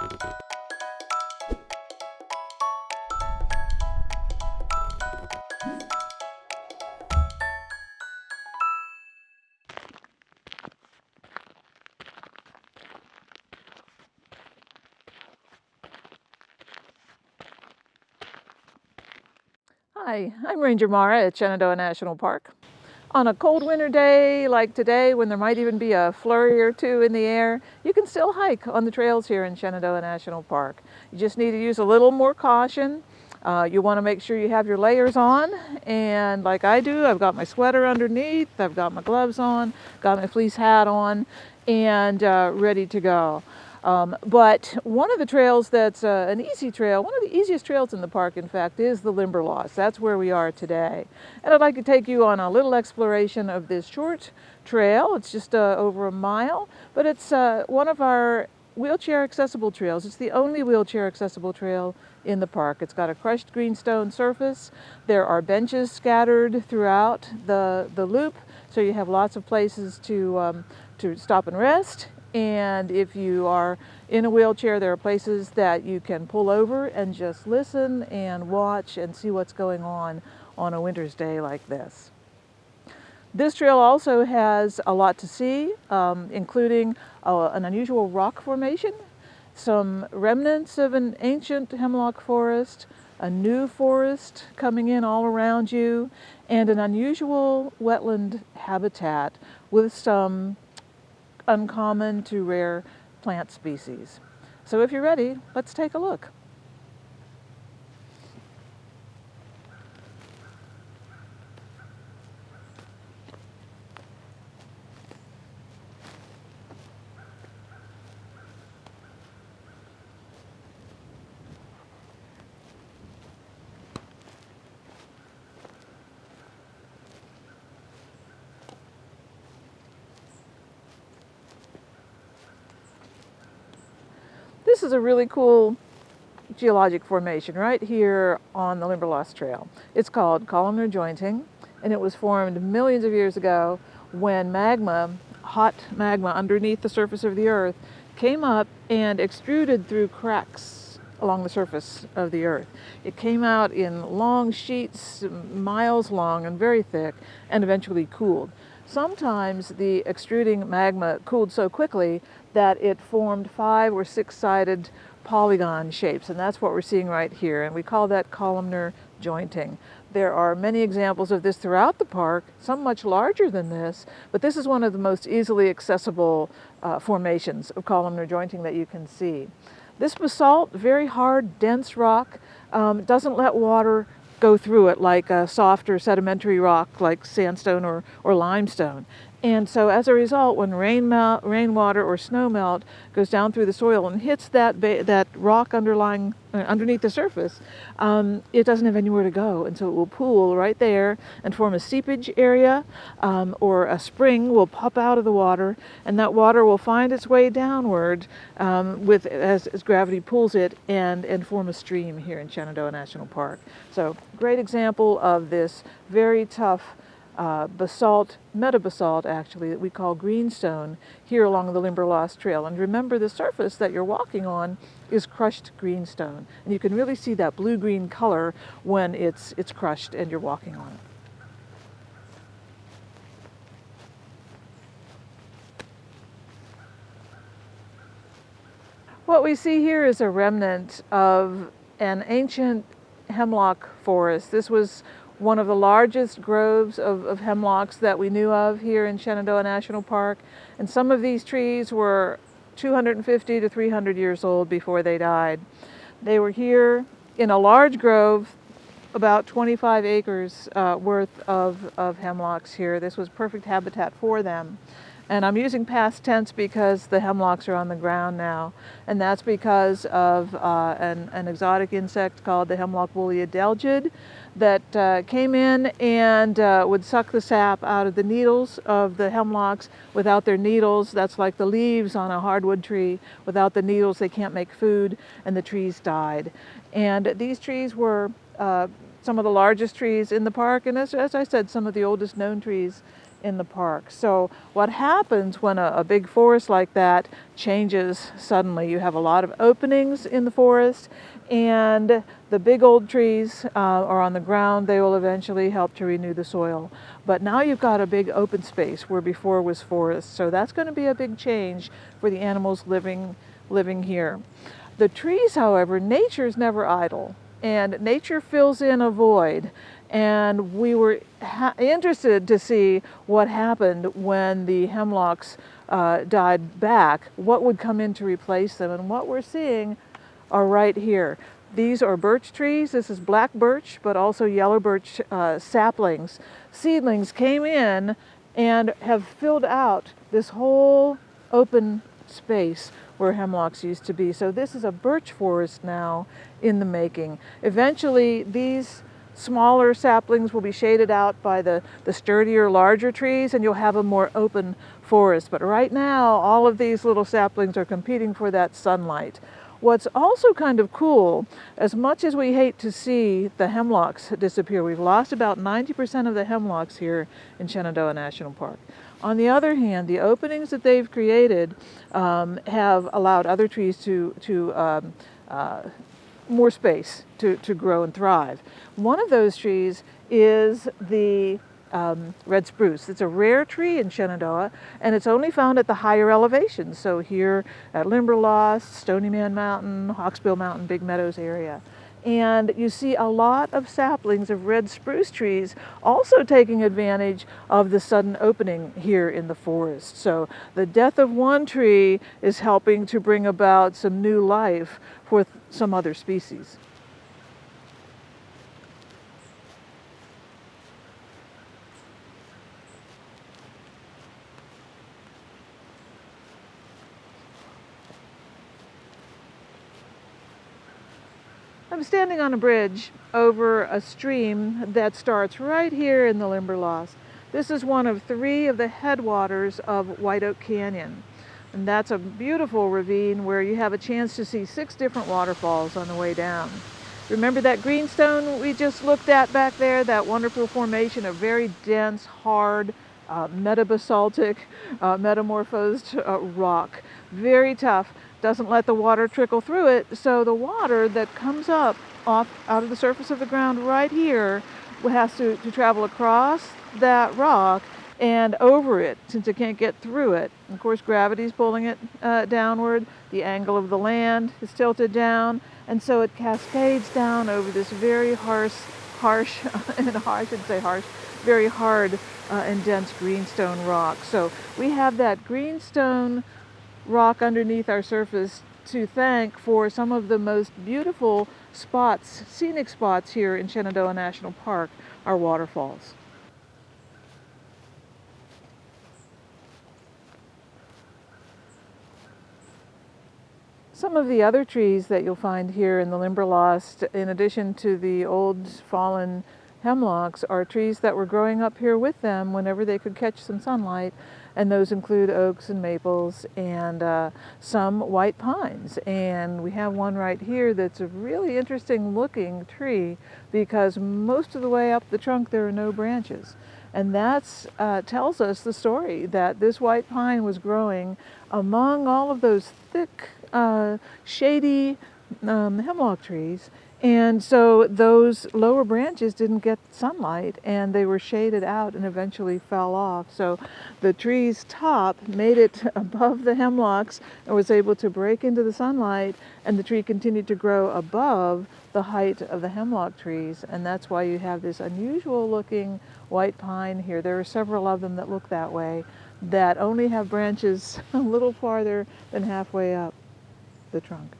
Hi, I'm Ranger Mara at Shenandoah National Park. On a cold winter day like today, when there might even be a flurry or two in the air, you can still hike on the trails here in Shenandoah National Park. You just need to use a little more caution. Uh, you want to make sure you have your layers on, and like I do, I've got my sweater underneath, I've got my gloves on, got my fleece hat on, and uh, ready to go. Um, but one of the trails that's uh, an easy trail, one of the easiest trails in the park, in fact, is the Limberlost. That's where we are today. And I'd like to take you on a little exploration of this short trail. It's just uh, over a mile, but it's uh, one of our wheelchair accessible trails. It's the only wheelchair accessible trail in the park. It's got a crushed greenstone surface. There are benches scattered throughout the, the loop, so you have lots of places to, um, to stop and rest and if you are in a wheelchair, there are places that you can pull over and just listen and watch and see what's going on on a winter's day like this. This trail also has a lot to see, um, including uh, an unusual rock formation, some remnants of an ancient hemlock forest, a new forest coming in all around you, and an unusual wetland habitat with some uncommon to rare plant species. So if you're ready, let's take a look. This is a really cool geologic formation right here on the Limberlost Trail. It's called columnar jointing and it was formed millions of years ago when magma, hot magma underneath the surface of the earth came up and extruded through cracks along the surface of the earth. It came out in long sheets, miles long and very thick, and eventually cooled. Sometimes the extruding magma cooled so quickly that it formed five or six-sided polygon shapes, and that's what we're seeing right here, and we call that columnar jointing. There are many examples of this throughout the park, some much larger than this, but this is one of the most easily accessible uh, formations of columnar jointing that you can see. This basalt, very hard, dense rock, um, doesn't let water go through it like a softer sedimentary rock like sandstone or, or limestone. And so as a result, when rain melt, rainwater or snow melt goes down through the soil and hits that, that rock underlying, uh, underneath the surface, um, it doesn't have anywhere to go. And so it will pool right there and form a seepage area um, or a spring will pop out of the water and that water will find its way downward um, with, as, as gravity pulls it and, and form a stream here in Shenandoah National Park. So great example of this very tough uh, basalt, metabasalt actually, that we call greenstone here along the Limberlost Trail. And remember the surface that you're walking on is crushed greenstone. And you can really see that blue-green color when it's, it's crushed and you're walking on it. What we see here is a remnant of an ancient hemlock forest. This was one of the largest groves of, of, hemlocks that we knew of here in Shenandoah National Park. And some of these trees were 250 to 300 years old before they died. They were here in a large grove, about 25 acres uh, worth of, of hemlocks here. This was perfect habitat for them. And I'm using past tense because the hemlocks are on the ground now. And that's because of uh, an, an, exotic insect called the hemlock woolly adelgid that uh, came in and uh, would suck the sap out of the needles of the hemlocks. Without their needles, that's like the leaves on a hardwood tree. Without the needles, they can't make food, and the trees died. And these trees were uh, some of the largest trees in the park, and as, as I said, some of the oldest known trees in the park. So what happens when a, a, big forest like that changes suddenly? You have a lot of openings in the forest and the big old trees uh, are on the ground. They will eventually help to renew the soil. But now you've got a big open space where before was forest. So that's going to be a big change for the animals living, living here. The trees, however, nature is never idle and nature fills in a void and we were interested to see what happened when the hemlocks uh, died back, what would come in to replace them, and what we're seeing are right here. These are birch trees. This is black birch, but also yellow birch uh, saplings. Seedlings came in and have filled out this whole open space where hemlocks used to be. So this is a birch forest now in the making. Eventually, these smaller saplings will be shaded out by the, the sturdier, larger trees, and you'll have a more open forest. But right now, all of these little saplings are competing for that sunlight. What's also kind of cool, as much as we hate to see the hemlocks disappear, we've lost about 90% of the hemlocks here in Shenandoah National Park. On the other hand, the openings that they've created um, have allowed other trees to, to um, uh, more space to, to grow and thrive. One of those trees is the um, red spruce. It's a rare tree in Shenandoah and it's only found at the higher elevations. So here at Limberlost, Stony Man Mountain, Hawksbill Mountain, Big Meadows area. And you see a lot of saplings of red spruce trees also taking advantage of the sudden opening here in the forest. So the death of one tree is helping to bring about some new life for some other species. I'm standing on a bridge over a stream that starts right here in the Limberlost. This is one of three of the headwaters of White Oak Canyon. And that's a beautiful ravine where you have a chance to see six different waterfalls on the way down. Remember that greenstone we just looked at back there? That wonderful formation of very dense, hard, uh, metabasaltic, uh, metamorphosed uh, rock. Very tough doesn't let the water trickle through it. So the water that comes up off out of the surface of the ground right here has to, to travel across that rock and over it since it can't get through it. Of course, gravity's pulling it uh, downward. The angle of the land is tilted down. And so it cascades down over this very harsh, harsh, and I should say harsh, very hard uh, and dense greenstone rock. So we have that greenstone rock underneath our surface to thank for some of the most beautiful spots, scenic spots here in Shenandoah National Park, are waterfalls. Some of the other trees that you'll find here in the Limberlost, in addition to the old fallen hemlocks, are trees that were growing up here with them whenever they could catch some sunlight and those include oaks and maples and uh, some white pines. And we have one right here that's a really interesting looking tree because most of the way up the trunk there are no branches. And that uh, tells us the story that this white pine was growing among all of those thick, uh, shady um, hemlock trees and so those lower branches didn't get sunlight and they were shaded out and eventually fell off. So the tree's top made it above the hemlocks and was able to break into the sunlight and the tree continued to grow above the height of the hemlock trees. And that's why you have this unusual looking white pine here. There are several of them that look that way that only have branches a little farther than halfway up the trunk.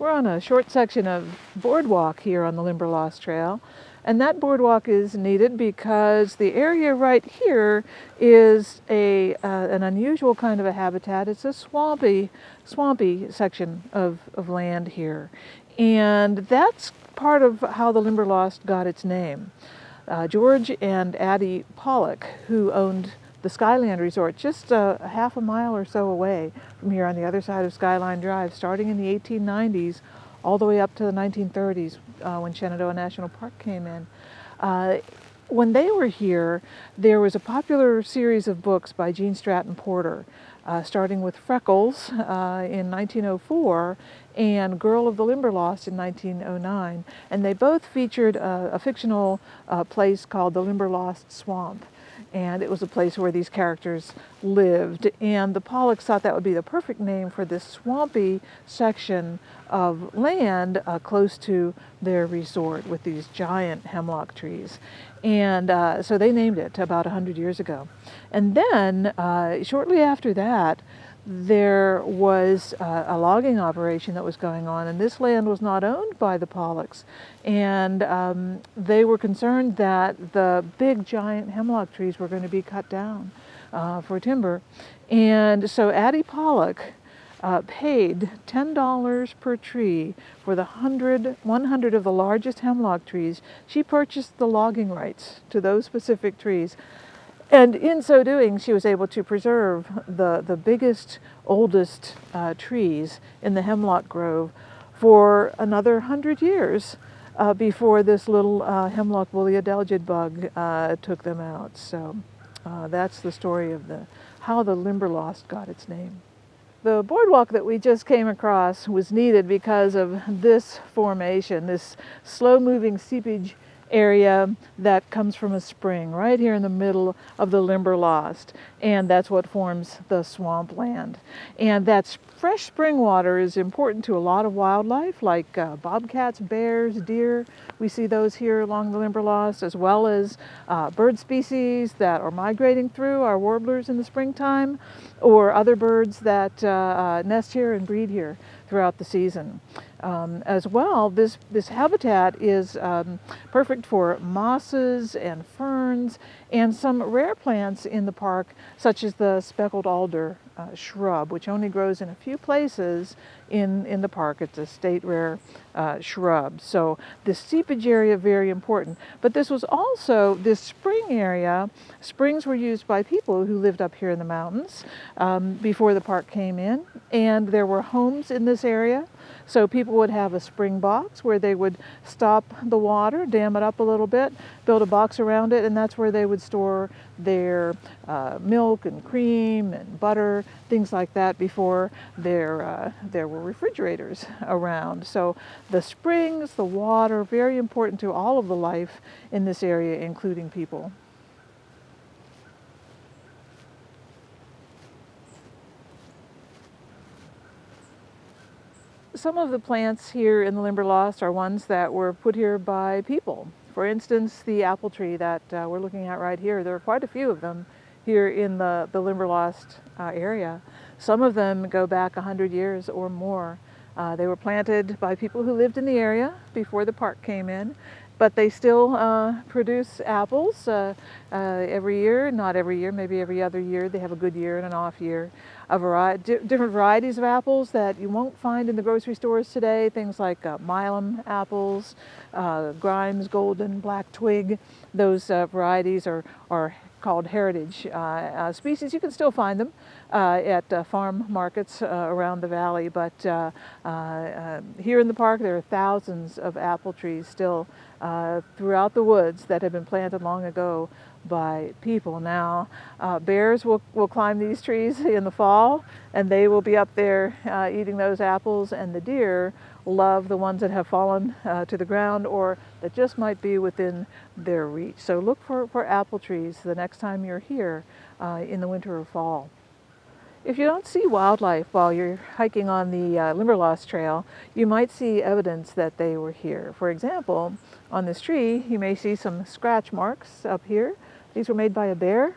We're on a short section of boardwalk here on the Limberlost Trail. And that boardwalk is needed because the area right here is a, uh, an unusual kind of a habitat. It's a swampy, swampy section of, of land here. And that's part of how the Limberlost got its name. Uh, George and Addie Pollock, who owned the Skyland Resort, just a, a, half a mile or so away from here on the other side of Skyline Drive, starting in the 1890s, all the way up to the 1930s uh, when Shenandoah National Park came in. Uh, when they were here, there was a popular series of books by Gene Stratton Porter, uh, starting with Freckles uh, in 1904 and Girl of the Limberlost in 1909. And they both featured a, a fictional uh, place called the Limberlost Swamp and it was a place where these characters lived. And the Pollocks thought that would be the perfect name for this swampy section of land uh, close to their resort with these giant hemlock trees. And uh, so they named it about 100 years ago. And then, uh, shortly after that, there was uh, a logging operation that was going on, and this land was not owned by the Pollocks. And um, they were concerned that the big giant hemlock trees were going to be cut down uh, for timber. And so Addie Pollock uh, paid $10 per tree for the 100, 100 of the largest hemlock trees. She purchased the logging rights to those specific trees. And in so doing, she was able to preserve the, the biggest, oldest uh, trees in the hemlock grove for another hundred years uh, before this little uh, hemlock woolly adelgid bug uh, took them out. So uh, that's the story of the how the Limberlost got its name. The boardwalk that we just came across was needed because of this formation, this slow-moving seepage area that comes from a spring right here in the middle of the Limberlost and that's what forms the swampland and that fresh spring water is important to a lot of wildlife like uh, bobcats, bears, deer. We see those here along the Limberlost as well as uh, bird species that are migrating through, our warblers in the springtime or other birds that uh, uh nest here and breed here throughout the season. Um, as well, this, this habitat is um, perfect for mosses and ferns and some rare plants in the park, such as the speckled alder uh, shrub, which only grows in a few places in, in the park. It's a state rare uh, shrub. So the seepage area, very important. But this was also, this spring area, springs were used by people who lived up here in the mountains um, before the park came in. And there were homes in this area. So people would have a spring box where they would stop the water, dam it up a little bit, build a box around it, and that's where they would store their uh, milk and cream and butter, things like that before there, uh, there were refrigerators around. So the springs, the water, very important to all of the life in this area, including people. Some of the plants here in the Limberlost are ones that were put here by people. For instance, the apple tree that uh, we're looking at right here, there are quite a few of them here in the, the Limberlost uh, area. Some of them go back 100 years or more. Uh, they were planted by people who lived in the area before the park came in, but they still uh, produce apples uh, uh, every year, not every year, maybe every other year. They have a good year and an off year a variety, different varieties of apples that you won't find in the grocery stores today. Things like uh, Milam apples, uh, Grimes Golden, Black Twig. Those uh, varieties are, are called heritage uh, uh, species. You can still find them uh, at farm markets around the valley, but here in the park there are thousands of apple trees still throughout the woods that have been planted long ago by people. Now, uh, bears will, will climb these trees in the fall and they will be up there uh, eating those apples and the deer love the ones that have fallen uh, to the ground or that just might be within their reach. So look for, for apple trees the next time you're here uh, in the winter or fall. If you don't see wildlife while you're hiking on the uh, Limberlost Trail, you might see evidence that they were here. For example, on this tree, you may see some scratch marks up here these were made by a bear,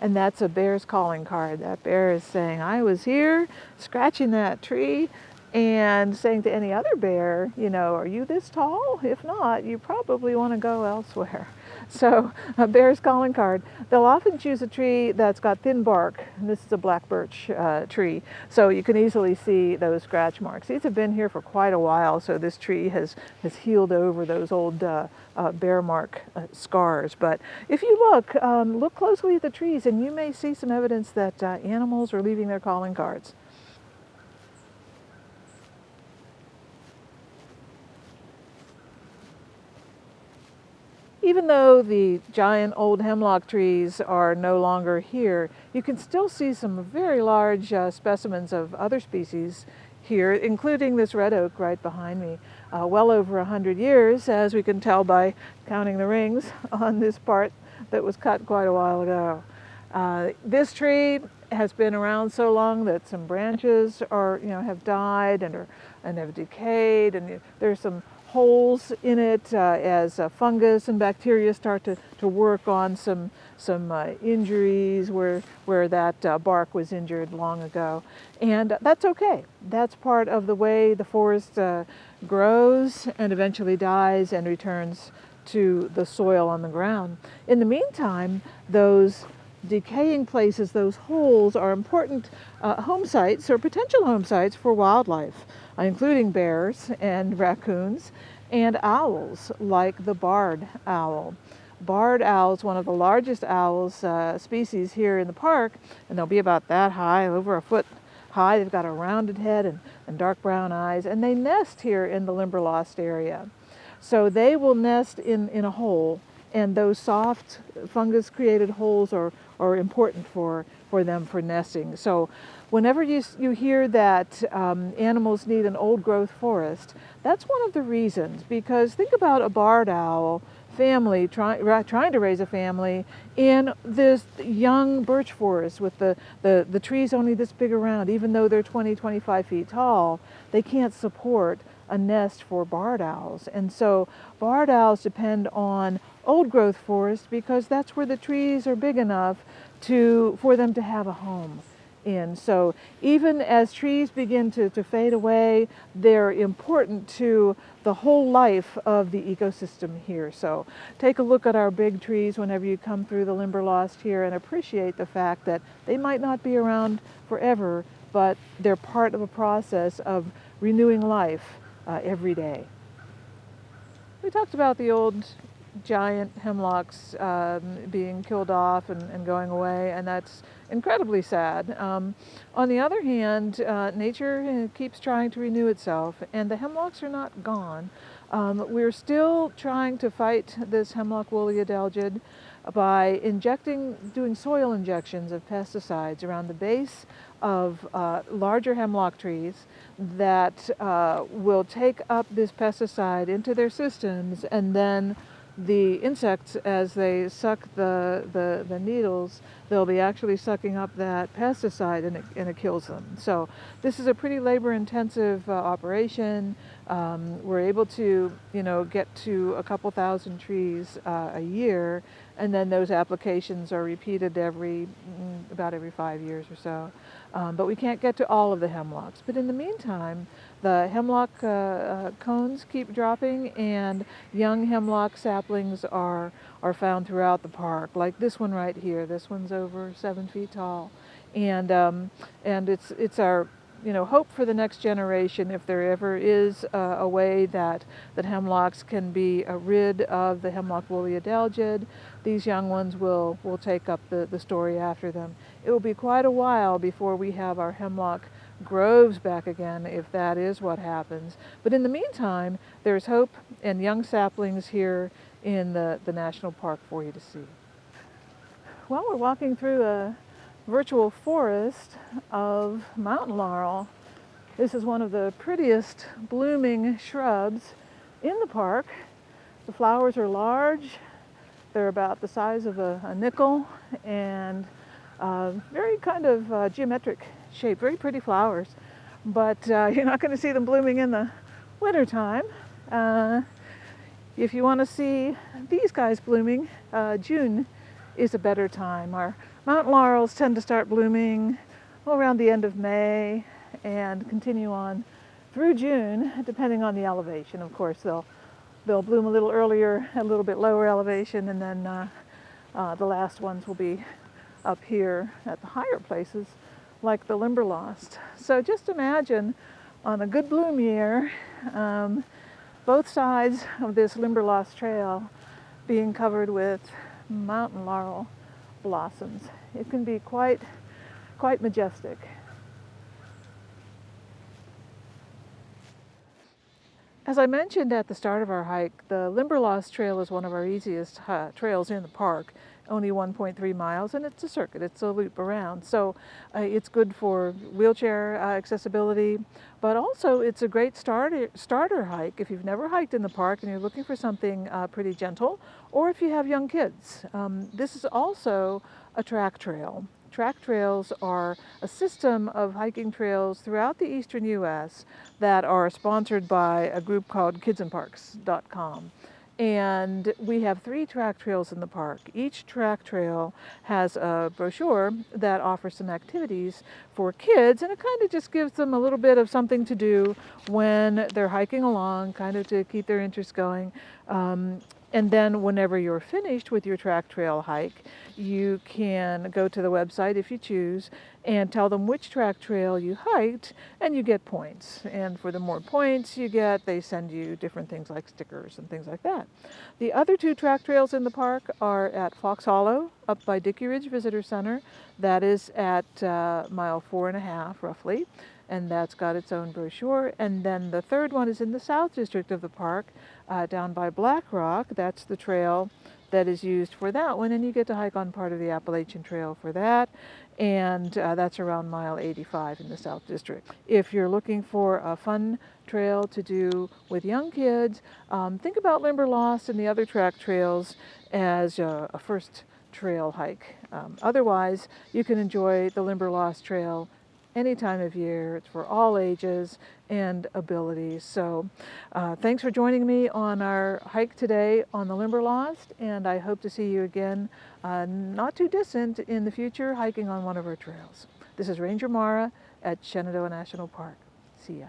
and that's a bear's calling card. That bear is saying, I was here scratching that tree and saying to any other bear, you know, are you this tall? If not, you probably want to go elsewhere. So a bear's calling card. They'll often choose a tree that's got thin bark. And this is a black birch uh, tree. So you can easily see those scratch marks. These have been here for quite a while. So this tree has, has healed over those old uh, uh, bear mark uh, scars. But if you look, um, look closely at the trees and you may see some evidence that uh, animals are leaving their calling cards. Even though the giant old hemlock trees are no longer here, you can still see some very large uh, specimens of other species here, including this red oak right behind me. Uh, well over a hundred years, as we can tell by counting the rings on this part that was cut quite a while ago. Uh, this tree has been around so long that some branches are, you know, have died and are and have decayed, and there's some holes in it uh, as uh, fungus and bacteria start to, to work on some some uh, injuries where where that uh, bark was injured long ago, and that's okay. That's part of the way the forest uh, grows and eventually dies and returns to the soil on the ground. In the meantime, those decaying places, those holes, are important uh, home sites or potential home sites for wildlife, including bears and raccoons and owls like the barred owl. Barred owl is one of the largest owls uh, species here in the park, and they'll be about that high, over a foot high. They've got a rounded head and, and dark brown eyes, and they nest here in the Limberlost area. So they will nest in, in a hole, and those soft fungus created holes are, are important for, for them for nesting. So whenever you, you hear that um, animals need an old growth forest, that's one of the reasons because think about a barred owl family try, trying to raise a family in this young birch forest with the, the, the trees only this big around even though they're 20 25 feet tall they can't support a nest for barred owls. And so barred owls depend on old growth forest because that's where the trees are big enough to, for them to have a home in. So even as trees begin to, to fade away, they're important to the whole life of the ecosystem here. So take a look at our big trees whenever you come through the Limberlost here and appreciate the fact that they might not be around forever, but they're part of a process of renewing life uh, every day. We talked about the old giant hemlocks um, being killed off and, and, going away, and that's incredibly sad. Um, on the other hand, uh, nature uh, keeps trying to renew itself, and the hemlocks are not gone. Um, we're still trying to fight this hemlock woolly adelgid by injecting, doing soil injections of pesticides around the base of uh, larger hemlock trees that uh, will take up this pesticide into their systems and then the insects, as they suck the, the, the, needles, they'll be actually sucking up that pesticide and it, and it kills them. So this is a pretty labor intensive uh, operation. Um, we're able to, you know, get to a couple thousand trees uh, a year and then those applications are repeated every, mm, about every five years or so. Um, but we can't get to all of the hemlocks. But in the meantime, the hemlock uh, uh, cones keep dropping and young hemlock saplings are, are found throughout the park, like this one right here. This one's over seven feet tall. And, um, and it's, it's our you know, hope for the next generation if there ever is uh, a way that, that hemlocks can be uh, rid of the hemlock woolly adelgid. These young ones will, will take up the, the story after them. It will be quite a while before we have our hemlock groves back again if that is what happens. But in the meantime, there's hope and young saplings here in the, the national park for you to see. Well, we're walking through a virtual forest of mountain laurel. This is one of the prettiest blooming shrubs in the park. The flowers are large. They're about the size of a, a nickel and uh, very kind of uh, geometric shape, very pretty flowers, but uh, you're not going to see them blooming in the wintertime. Uh, if you want to see these guys blooming, uh, June is a better time. Our mountain laurels tend to start blooming around the end of May and continue on through June, depending on the elevation. Of course, they'll they'll bloom a little earlier, a little bit lower elevation, and then uh, uh, the last ones will be up here at the higher places like the Limberlost. So just imagine on a good bloom year, um, both sides of this Limberlost trail being covered with mountain laurel blossoms. It can be quite, quite majestic. As I mentioned at the start of our hike, the Limberlost Trail is one of our easiest uh, trails in the park, only 1.3 miles, and it's a circuit, it's a loop around. So uh, it's good for wheelchair uh, accessibility, but also it's a great starter, starter hike if you've never hiked in the park and you're looking for something uh, pretty gentle, or if you have young kids. Um, this is also a track trail. Track trails are a system of hiking trails throughout the eastern U.S. that are sponsored by a group called kidsinparks.com. And we have three track trails in the park. Each track trail has a brochure that offers some activities for kids, and it kind of just gives them a little bit of something to do when they're hiking along, kind of to keep their interest going. Um, and then whenever you're finished with your track trail hike, you can go to the website if you choose and tell them which track trail you hiked and you get points. And for the more points you get, they send you different things like stickers and things like that. The other two track trails in the park are at Fox Hollow up by Dickey Ridge Visitor Center. That is at uh, mile four and a half roughly and that's got its own brochure. And then the third one is in the South District of the park, uh, down by Black Rock. That's the trail that is used for that one, and you get to hike on part of the Appalachian Trail for that, and uh, that's around mile 85 in the South District. If you're looking for a fun trail to do with young kids, um, think about Limberlost and the other track trails as a, a first trail hike. Um, otherwise, you can enjoy the Limberlost Trail any time of year. It's for all ages and abilities. So uh, thanks for joining me on our hike today on the Limberlost, and I hope to see you again uh, not too distant in the future hiking on one of our trails. This is Ranger Mara at Shenandoah National Park. See ya.